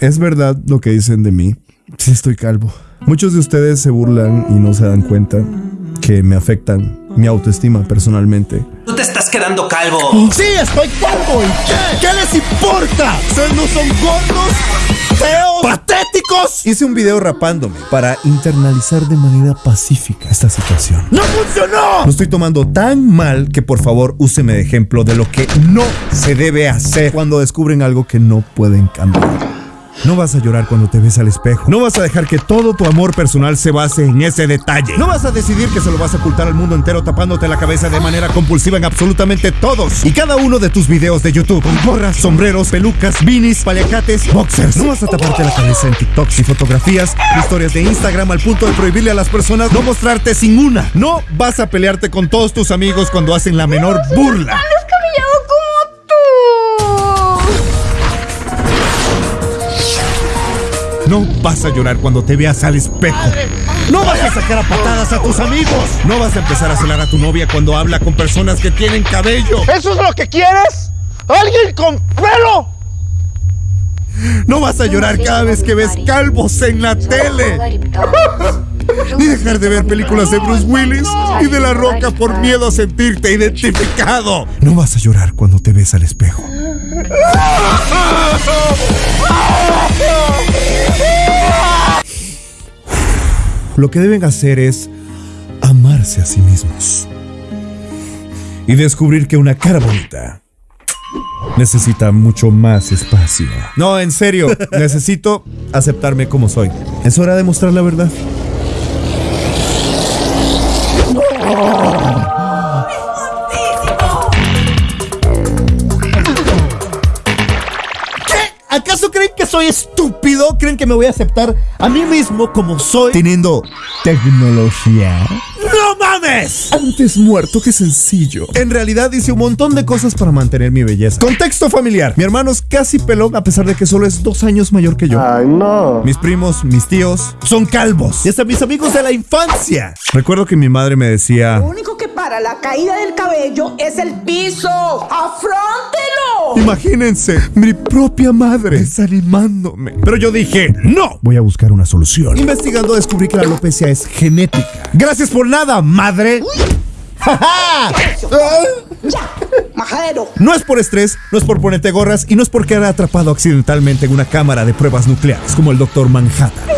Es verdad lo que dicen de mí. Sí, estoy calvo. Muchos de ustedes se burlan y no se dan cuenta que me afectan mi autoestima personalmente. Tú te estás quedando calvo. Sí, estoy calvo. ¿Y qué? ¿Qué les importa? ¿Ustedes no son gordos? ¿Feos? ¿Patéticos? Hice un video rapándome para internalizar de manera pacífica esta situación. ¡No funcionó! Lo estoy tomando tan mal que por favor úseme de ejemplo de lo que no se debe hacer cuando descubren algo que no pueden cambiar. No vas a llorar cuando te ves al espejo. No vas a dejar que todo tu amor personal se base en ese detalle. No vas a decidir que se lo vas a ocultar al mundo entero tapándote la cabeza de manera compulsiva en absolutamente todos y cada uno de tus videos de YouTube. Con gorras, sombreros, pelucas, beanies, paliacates, boxers. No vas a taparte la cabeza en TikToks y fotografías, historias de Instagram al punto de prohibirle a las personas no mostrarte sin una. No vas a pelearte con todos tus amigos cuando hacen la menor burla. No vas a llorar cuando te veas al espejo. No vas a sacar a patadas a tus amigos. No vas a empezar a celar a tu novia cuando habla con personas que tienen cabello. ¿Eso es lo que quieres? ¿Alguien con pelo? No vas a llorar cada vez que ves calvos en la tele. Ni dejar de ver películas de Bruce Willis y de La Roca por miedo a sentirte identificado. No vas a llorar cuando te ves al espejo. Lo que deben hacer es amarse a sí mismos. Y descubrir que una cara bonita necesita mucho más espacio. No, en serio, necesito aceptarme como soy. Es hora de mostrar la verdad. ¿Acaso creen que soy estúpido? ¿Creen que me voy a aceptar a mí mismo como soy? Teniendo tecnología. Antes muerto que sencillo. En realidad hice un montón de cosas para mantener mi belleza. Contexto familiar. Mi hermano es casi pelón a pesar de que solo es dos años mayor que yo. Ay, no. Mis primos, mis tíos, son calvos. Y hasta mis amigos de la infancia. Recuerdo que mi madre me decía... Lo único que para la caída del cabello es el piso. ¡Afróntelo! Imagínense, mi propia madre desanimándome. Pero yo dije, no, voy a buscar una solución. Investigando descubrí que la alopecia es genética. Gracias por nada, madre. Ya, majadero. No es por estrés, no es por ponerte gorras y no es por quedar atrapado accidentalmente en una cámara de pruebas nucleares como el Dr. Manhattan.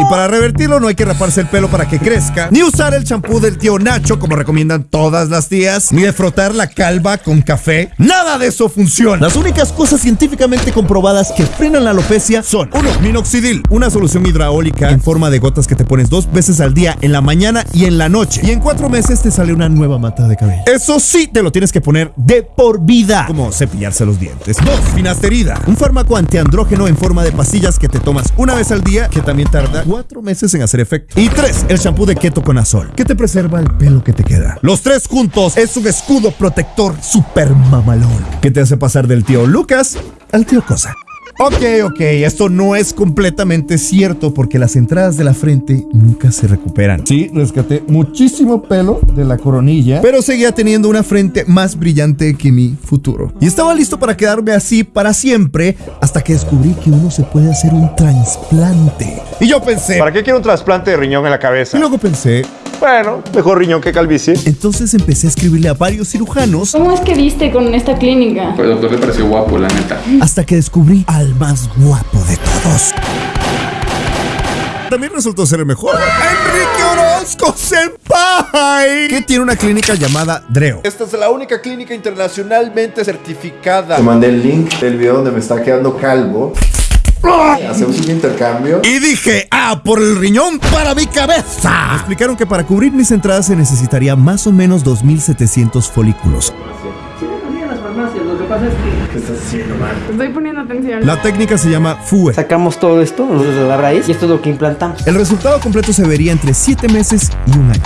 Y para revertirlo no hay que raparse el pelo para que crezca, ni usar el champú del tío Nacho como recomiendan todas las tías, ni de frotar la calva con café. Nada de eso funciona. Las únicas cosas científicamente comprobadas que frenan la alopecia son 1. Minoxidil, una solución hidráulica en forma de gotas que te pones dos veces al día en la mañana y en la noche. Y en cuatro meses te sale una nueva mata de cabello. Eso sí, te lo tienes que poner de por vida, como cepillarse los dientes. 2. Finasterida, un fármaco antiandrógeno en forma de pastillas que te tomas una vez al día que también tarda cuatro meses en hacer efecto. Y tres, el shampoo de keto con azol, que te preserva el pelo que te queda. Los tres juntos es un escudo protector super mamalón, que te hace pasar del tío Lucas al tío Cosa. Ok, ok, esto no es completamente cierto porque las entradas de la frente nunca se recuperan. Sí, rescaté muchísimo pelo de la coronilla, pero seguía teniendo una frente más brillante que mi futuro. Y estaba listo para quedarme así para siempre hasta que descubrí que uno se puede hacer un trasplante. Y yo pensé, ¿Para qué quiero un trasplante de riñón en la y cabeza? luego pensé, Bueno, mejor riñón que calvicie. entonces empecé a escribirle a varios cirujanos ¿Cómo es que viste con esta clínica? Pues doctor le pareció guapo, la neta. hasta que descubrí al más guapo de todos. También resultó ser el mejor. Enrique Orozco Senpai, que tiene una clínica llamada Dreo. Esta es la única clínica internacionalmente certificada. Te mandé el link del video donde me está quedando calvo. Hacemos un intercambio. Y dije, ah, por el riñón para mi cabeza. Me explicaron que para cubrir mis entradas se necesitaría más o menos 2.700 folículos. ¿Qué estás haciendo, man? Estoy poniendo atención. La técnica se llama FUE. Sacamos todo esto nosotros de la raíz y esto es lo que implantamos. El resultado completo se vería entre 7 meses y un año.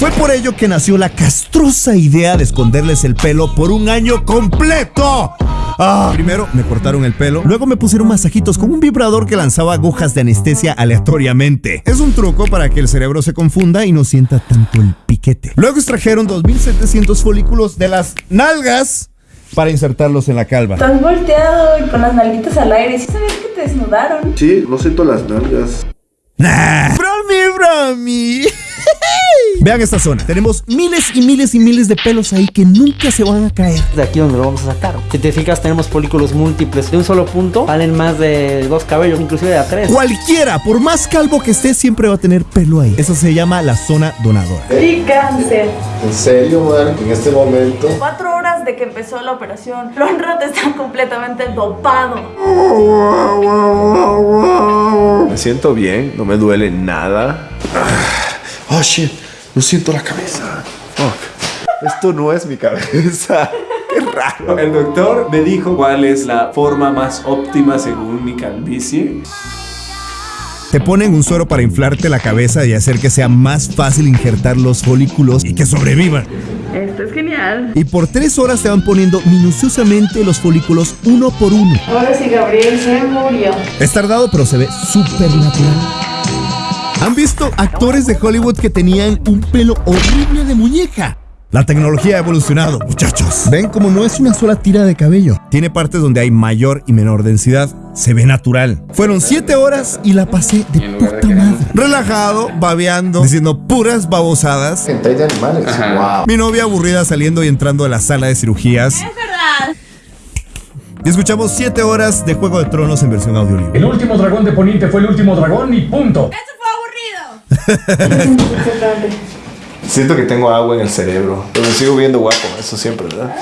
Fue por ello que nació la castrosa idea de esconderles el pelo por un año completo. Ah, primero me cortaron el pelo, luego me pusieron masajitos con un vibrador que lanzaba agujas de anestesia aleatoriamente. Es un truco para que el cerebro se confunda y no sienta tanto el piquete. Luego extrajeron 2700 folículos de las nalgas para insertarlos en la calva. Estás volteado y con las nalguitas al aire. ¿Sí sabías que te desnudaron? Sí, no siento las nalgas. Nah. Bromi, bromi. Vean esta zona. Tenemos miles y miles y miles de pelos ahí que nunca se van a caer. De aquí donde lo vamos a sacar. Si te fijas, tenemos folículos múltiples. De un solo punto salen más de dos cabellos, inclusive de a tres. Cualquiera, por más calvo que esté, siempre va a tener pelo ahí. Eso se llama la zona donadora. Y cáncer. En serio, man, en este momento. Cuatro horas de que empezó la operación. Lonrot está completamente dopado. Me siento bien, no me duele nada. Ah, Oh shit, no siento la cabeza. Fuck. Esto no es mi cabeza. Qué raro. El doctor me dijo cuál es la forma más óptima según mi calvicie. Te ponen un suero para inflarte la cabeza y hacer que sea más fácil injertar los folículos y que sobrevivan. Esto es genial. Y por tres horas te van poniendo minuciosamente los folículos uno por uno. Ahora sí, Gabriel se murió. Es tardado, pero se ve súper natural. ¿Han visto actores de Hollywood que tenían un pelo horrible de muñeca? La tecnología ha evolucionado, muchachos. Ven como no es una sola tira de cabello. Tiene partes donde hay mayor y menor densidad. Se ve natural. Fueron siete horas y la pasé de puta madre. Relajado, babeando, diciendo puras babosadas. De animales. Wow. Mi novia aburrida saliendo y entrando a la sala de cirugías. Es verdad. Y escuchamos siete horas de Juego de Tronos en versión audiolibro. El último dragón de Poniente fue el último dragón y punto. Siento que tengo agua en el cerebro. Pero me sigo viendo guapo, eso siempre, ¿verdad?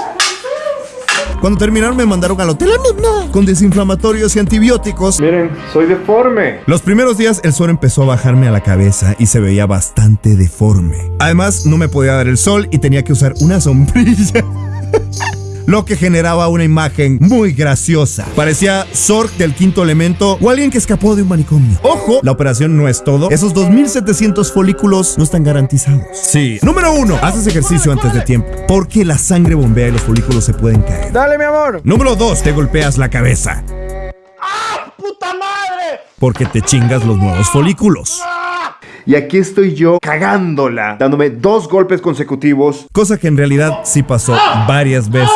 Cuando terminaron me mandaron al hotel no, con desinflamatorios y antibióticos. Miren, soy deforme. Los primeros días el sol empezó a bajarme a la cabeza y se veía bastante deforme. Además, no me podía dar el sol y tenía que usar una sombrilla. Lo que generaba una imagen muy graciosa. Parecía Zork del quinto elemento o alguien que escapó de un manicomio. Ojo, la operación no es todo. Esos 2700 folículos no están garantizados. Sí. Número uno, haces ejercicio antes de tiempo. Porque la sangre bombea y los folículos se pueden caer. Dale, mi amor. Número 2, te golpeas la cabeza. ¡Puta madre! Porque te chingas los nuevos folículos. Y aquí estoy yo cagándola, dándome dos golpes consecutivos. Cosa que en realidad sí pasó varias veces.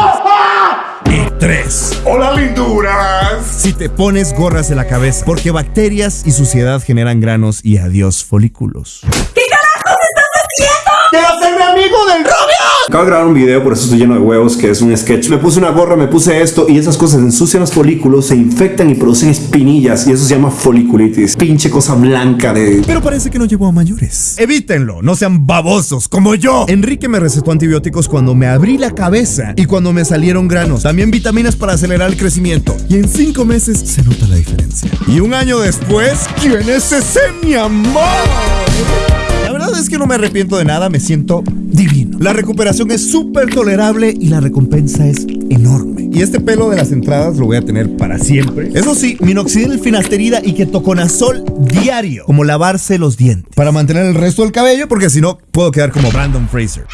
Y tres, ¡Hola, linduras! si te pones gorras en la cabeza, porque bacterias y suciedad generan granos y adiós folículos. ¡Quiero ser mi amigo del Robia! Acabo de grabar un video, por eso estoy lleno de huevos, que es un sketch. Me puse una gorra, me puse esto y esas cosas ensucian los folículos, se infectan y producen espinillas y eso se llama foliculitis. Pinche cosa blanca de... Pero parece que no llevó a mayores. Evítenlo, no sean babosos como yo. Enrique me recetó antibióticos cuando me abrí la cabeza y cuando me salieron granos. También vitaminas para acelerar el crecimiento. Y en cinco meses se nota la diferencia. Y un año después, ¿quién es ese mi amor? Es que no me arrepiento de nada, me siento divino. La recuperación es súper tolerable y la recompensa es enorme. Y este pelo de las entradas lo voy a tener para siempre. Eso sí, minoxidil, finasterida y ketoconazol diario, como lavarse los dientes. Para mantener el resto del cabello, porque si no, puedo quedar como Brandon Fraser.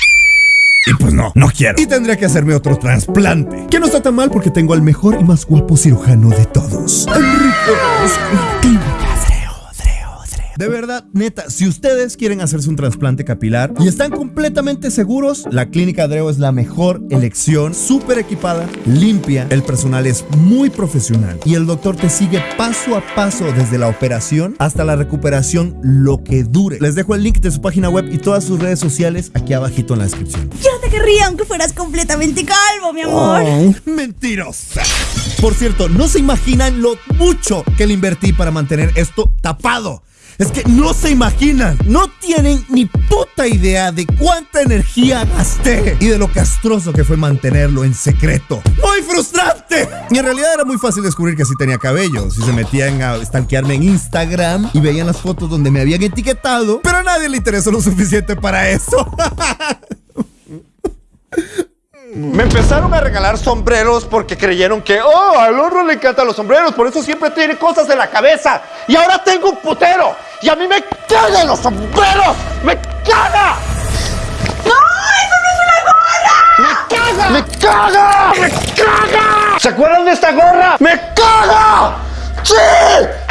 Y pues no, no quiero. Y tendría que hacerme otro trasplante. Que no está tan mal porque tengo al mejor y más guapo cirujano de todos. De verdad, neta, si ustedes quieren hacerse un trasplante capilar y están completamente seguros, la Clínica Dreo es la mejor elección, súper equipada, limpia, el personal es muy profesional y el doctor te sigue paso a paso desde la operación hasta la recuperación, lo que dure. Les dejo el link de su página web y todas sus redes sociales aquí abajito en la descripción. Yo te querría aunque fueras completamente calvo, mi amor. Mentirosa. Por cierto, no se imaginan lo mucho que le invertí para mantener esto tapado. Es que no se imaginan, no tienen ni puta idea de cuánta energía gasté y de lo castroso que fue mantenerlo en secreto. ¡Muy frustrante! Y en realidad era muy fácil descubrir que sí tenía cabello. Si se metían a stalkearme en Instagram y veían las fotos donde me habían etiquetado, pero a nadie le interesó lo suficiente para eso. Me empezaron a regalar sombreros porque creyeron que, oh, al horno le encantan los sombreros, por eso siempre tiene cosas en la cabeza. Y ahora tengo un putero. Y a mí me cagan los sombreros. ¡Me caga! ¡No! ¡Eso no es una gorra! ¡Me caga! ¡Me caga! ¡Me caga! ¿Se acuerdan de esta gorra? ¡Me caga! ¡Sí!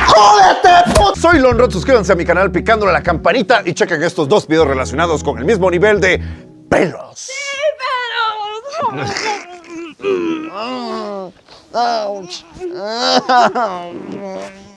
¡Jódete, puto! Soy Lonrod, suscríbanse a mi canal picándole a la campanita y chequen estos dos videos relacionados con el mismo nivel de pelos. ¡Sí, pero! Ouch.